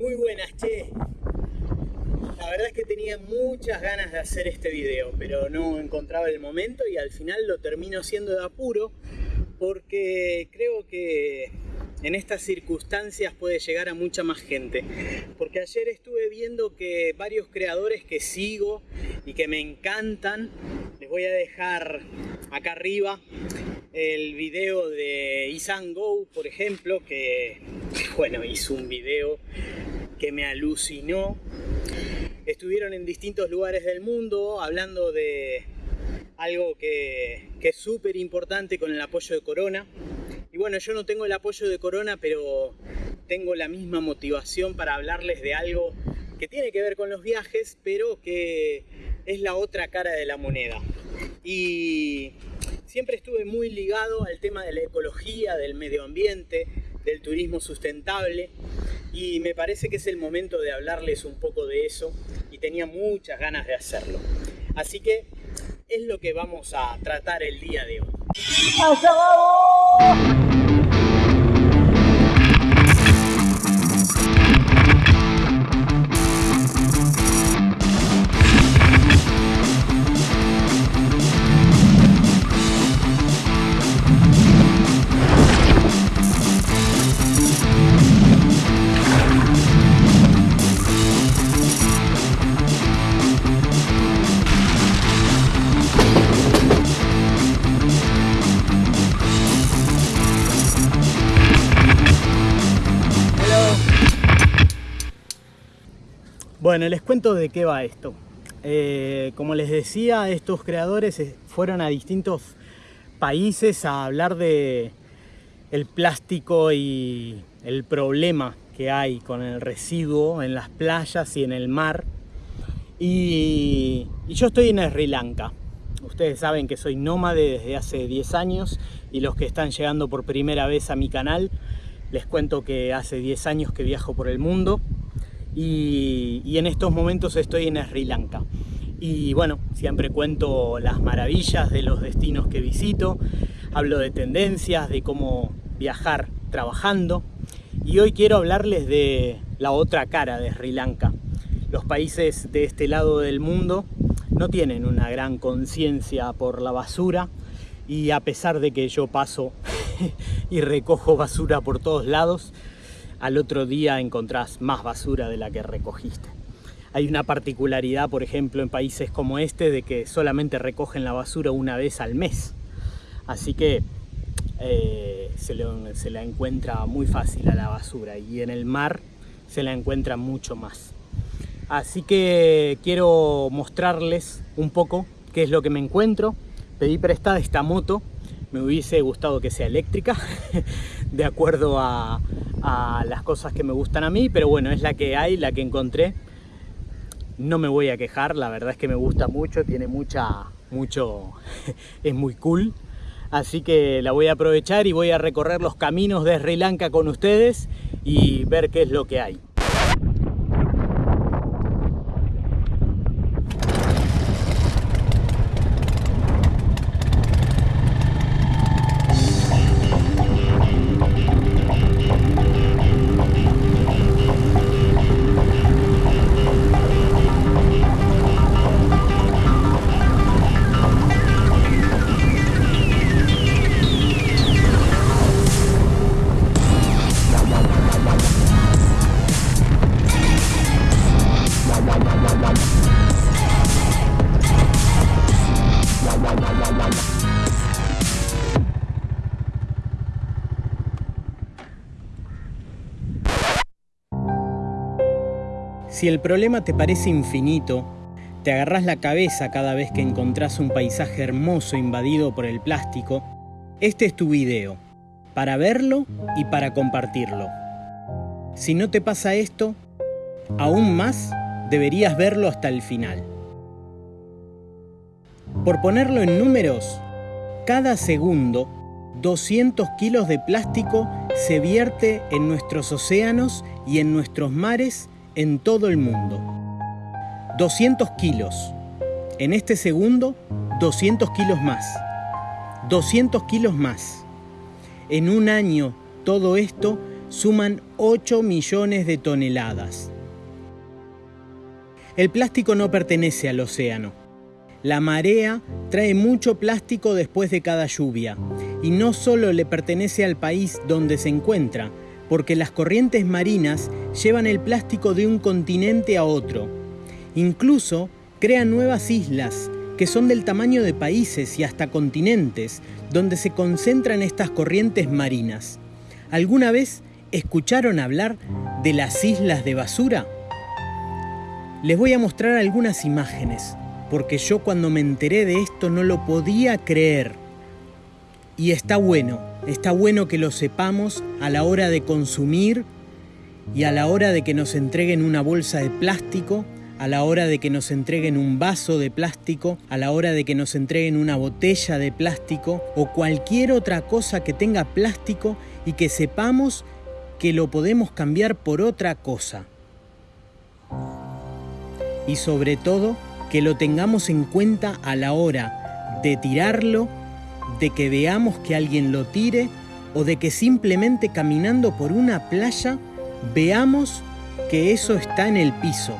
Muy buenas, che. La verdad es que tenía muchas ganas de hacer este video, pero no encontraba el momento y al final lo termino haciendo de apuro porque creo que en estas circunstancias puede llegar a mucha más gente. Porque ayer estuve viendo que varios creadores que sigo y que me encantan, les voy a dejar acá arriba el video de Isan Go, por ejemplo, que bueno, hizo un video que me alucinó. Estuvieron en distintos lugares del mundo hablando de algo que, es súper importante con el apoyo de Corona, y bueno, yo no tengo el apoyo de Corona, pero tengo la misma motivación para hablarles de algo que tiene que ver con los viajes, pero que es la otra cara de la moneda. Y siempre estuve muy ligado al tema de la ecología, del medio ambiente, del turismo sustentable y me parece que es el momento de hablarles un poco de eso y tenía muchas ganas de hacerlo. Así que es lo que vamos a tratar el día de hoy. Bueno, les cuento de qué va esto. Eh, como les decía, estos creadores eh, fueron a distintos países a hablar de el plástico y el problema que hay con el residuo en las playas y en el mar. Y, y yo estoy en Sri Lanka. Ustedes saben que soy nómade desde hace 10 años y los que están llegando por primera vez a mi canal, les cuento que hace 10 años que viajo por el mundo y, en estos momentos estoy en Sri Lanka. Y bueno, siempre cuento las maravillas de los destinos que visito, hablo de tendencias, de cómo viajar trabajando y hoy quiero hablarles de la otra cara de Sri Lanka. Los países de este lado del mundo no tienen una gran conciencia por la basura y a pesar de que yo paso y recojo basura por todos lados, al otro día encontrás más basura de la que recogiste. Hay una particularidad, por ejemplo, en países como este, de que solamente recogen la basura una vez al mes. Así que eh, se, se la encuentra muy fácil a la basura y en el mar se la encuentra mucho más. Así que quiero mostrarles un poco qué es lo que me encuentro. Pedí prestada esta moto, me hubiese gustado que sea eléctrica, de acuerdo a, las cosas que me gustan a mí, pero bueno, es la que hay, la que encontré. No me voy a quejar, la verdad es que me gusta mucho, tiene mucha, mucho, es muy cool. Así que la voy a aprovechar y voy a recorrer los caminos de Sri Lanka con ustedes y ver qué es lo que hay. Si el problema te parece infinito, te agarras la cabeza cada vez que encontrás un paisaje hermoso invadido por el plástico, este es tu video, para verlo y para compartirlo. Si no te pasa esto, aún más deberías verlo hasta el final. Por ponerlo en números, cada segundo 200 kilos de plástico se vierte en nuestros océanos y en nuestros mares en todo el mundo. 200 kilos. En este segundo, 200 kilos más. 200 kilos más. En un año, todo esto suman 8 millones de toneladas. El plástico no pertenece al océano. La marea trae mucho plástico después de cada lluvia y no solo le pertenece al país donde se encuentra, porque las corrientes marinas llevan el plástico de un continente a otro. Incluso crean nuevas islas que son del tamaño de países y hasta continentes, donde se concentran estas corrientes marinas. ¿Alguna vez escucharon hablar de las islas de basura? Les voy a mostrar algunas imágenes, porque yo cuando me enteré de esto no lo podía creer. Y está bueno, está bueno que lo sepamos a la hora de consumir y a la hora de que nos entreguen una bolsa de plástico a la hora de que nos entreguen un vaso de plástico, a la hora de que nos entreguen una botella de plástico o cualquier otra cosa que tenga plástico y que sepamos que lo podemos cambiar por otra cosa. Y sobre todo, que lo tengamos en cuenta a la hora de tirarlo, de que veamos que alguien lo tire o de que simplemente caminando por una playa veamos que eso está en el piso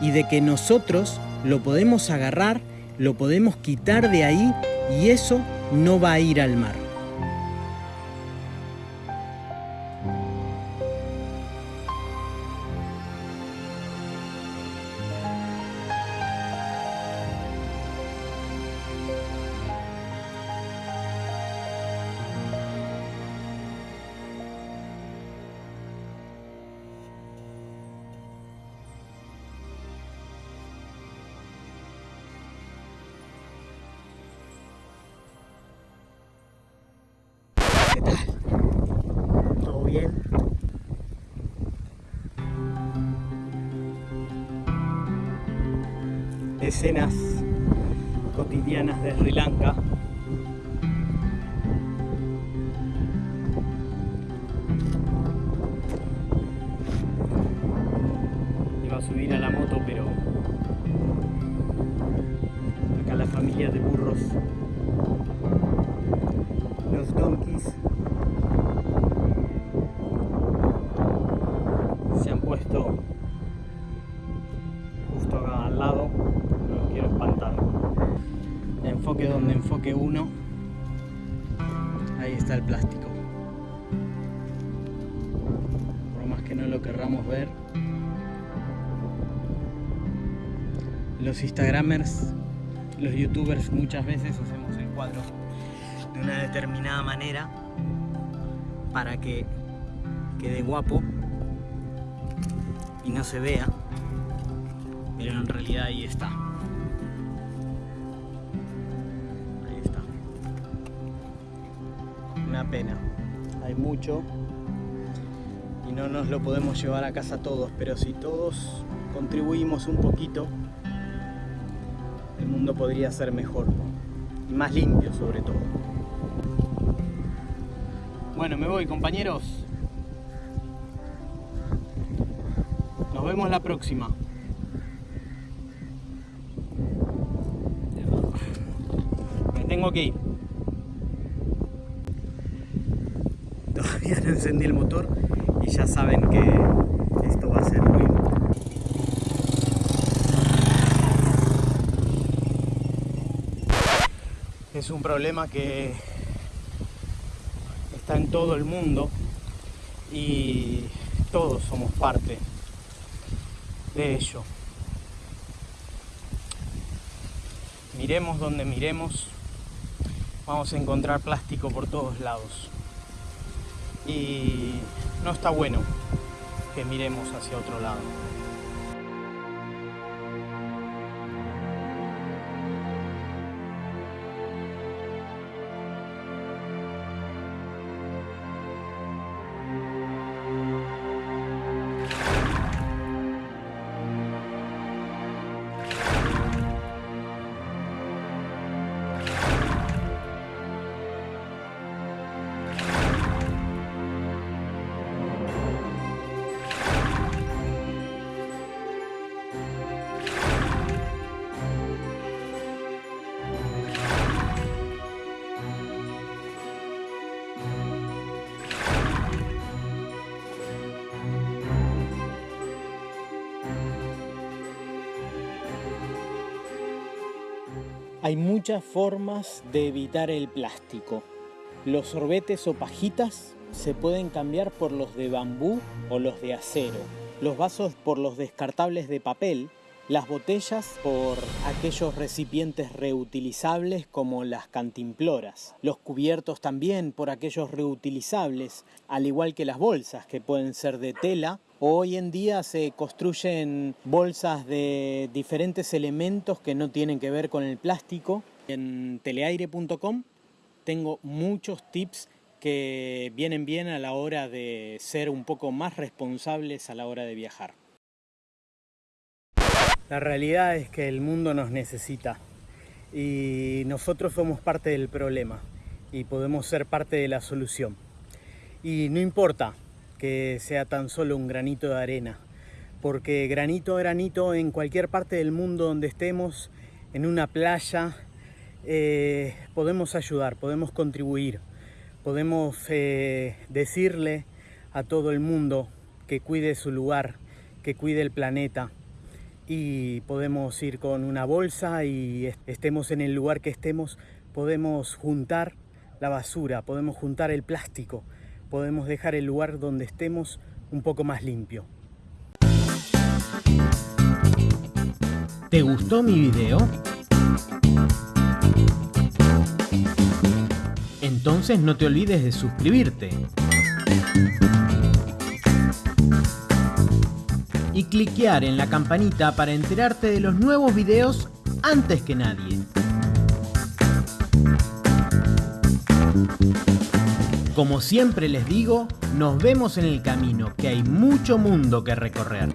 y de que nosotros lo podemos agarrar, lo podemos quitar de ahí y eso no va a ir al mar. ¿Todo bien? Escenas cotidianas de Sri Lanka. Iba a subir a la moto, pero acá la familia de burros se han puesto justo acá al lado no los quiero espantar. Enfoque donde enfoque uno ahí está el plástico. Por más que no lo querramos ver los instagramers los youtubers muchas veces hacemos el cuadro de una determinada manera para que quede guapo y no se vea pero en realidad ahí está. Ahí está. Una pena. Hay mucho y no nos lo podemos llevar a casa todos pero si todos contribuimos un poquito el mundo podría ser mejor y más limpio sobre todo bueno, me voy compañeros. Nos vemos la próxima. Me tengo que ir. Todavía no encendí el motor y ya saben que esto va a ser ruido. Es un problema que está en todo el mundo y todos somos parte de ello. Miremos donde miremos, vamos a encontrar plástico por todos lados. Y no está bueno que miremos hacia otro lado. Hay muchas formas de evitar el plástico. Los sorbetes o pajitas se pueden cambiar por los de bambú o los de acero. Los vasos por los descartables de papel. Las botellas por aquellos recipientes reutilizables como las cantimploras. Los cubiertos también por aquellos reutilizables, al igual que las bolsas que pueden ser de tela Hoy en día se construyen bolsas de diferentes elementos que no tienen que ver con el plástico. En teleaire.com tengo muchos tips que vienen bien a la hora de ser un poco más responsables a la hora de viajar. La realidad es que el mundo nos necesita y nosotros somos parte del problema y podemos ser parte de la solución. Y no importa sea tan solo un granito de arena, porque granito a granito en cualquier parte del mundo donde estemos, en una playa, eh, podemos ayudar, podemos contribuir, podemos eh, decirle a todo el mundo que cuide su lugar, que cuide el planeta. Y podemos ir con una bolsa y estemos en el lugar que estemos, podemos juntar la basura, podemos juntar el plástico, podemos dejar el lugar donde estemos un poco más limpio. ¿Te gustó mi video? Entonces no te olvides de suscribirte. Y cliquear en la campanita para enterarte de los nuevos videos antes que nadie. Como siempre les digo, nos vemos en el camino, que hay mucho mundo que recorrer.